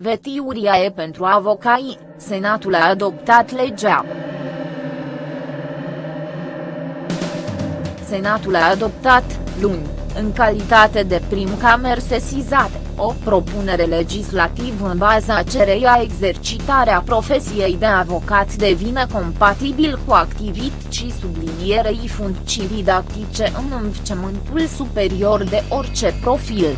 Vetiuriae pentru avocai, Senatul a adoptat legea. Senatul a adoptat, luni, în calitate de prim camer sesizate, o propunere legislativă în baza cereia exercitarea profesiei de avocat devine compatibil cu activități sublinierei funcții didactice în învățământul superior de orice profil.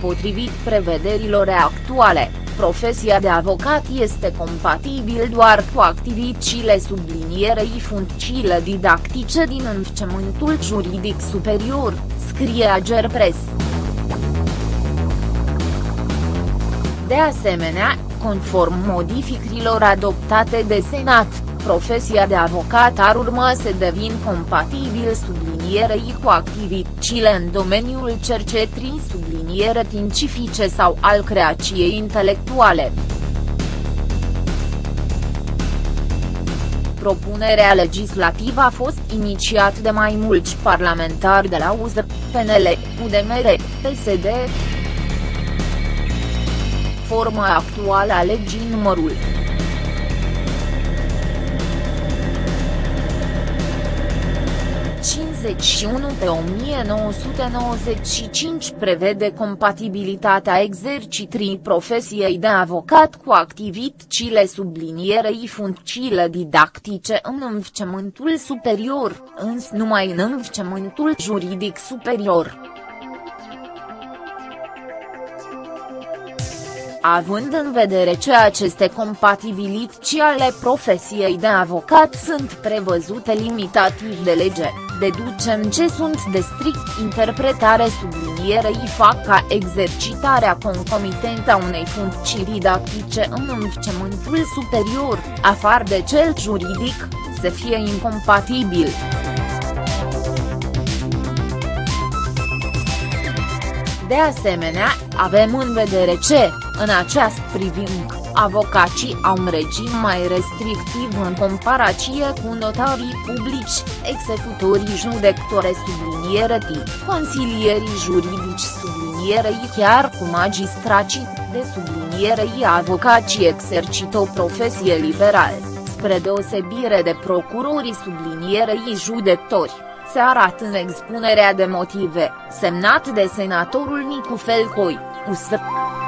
Potrivit prevederilor actuale, profesia de avocat este compatibil doar cu activitățile sublinierei funcțiile didactice din învățământul juridic superior, scrie Agerpres. De asemenea, conform modificărilor adoptate de Senat, profesia de avocat ar urma să devin compatibil sublinierei cu activitățile în domeniul cercetării subliniere științifice sau al creației intelectuale. Propunerea legislativă a fost inițiat de mai mulți parlamentari de la UZR, PNL, UDMR, PSD. Forma actuală a legii numărul 51 pe 1995 prevede compatibilitatea exercitării profesiei de avocat cu activitățile sublinierei funcțiile didactice în învățământul superior, însă numai în învățământul juridic superior. Având în vedere ce aceste compatibilități ale profesiei de avocat sunt prevăzute limitativ de lege, deducem ce sunt de strict interpretare sublinierei fac ca exercitarea concomitentă a unei funcții didactice în învățământul superior, afară de cel juridic, să fie incompatibil. De asemenea, avem în vedere ce, în această privință, avocații au un regim mai restrictiv în comparație cu notarii publici, executorii judecători subliniere consilierii juridici sublinierei chiar cu magistrații, de sublinierei avocații exercită o profesie liberală, spre deosebire de procurorii sublinierei judecători se arată în expunerea de motive, semnat de senatorul Nicu Felcoi, USR.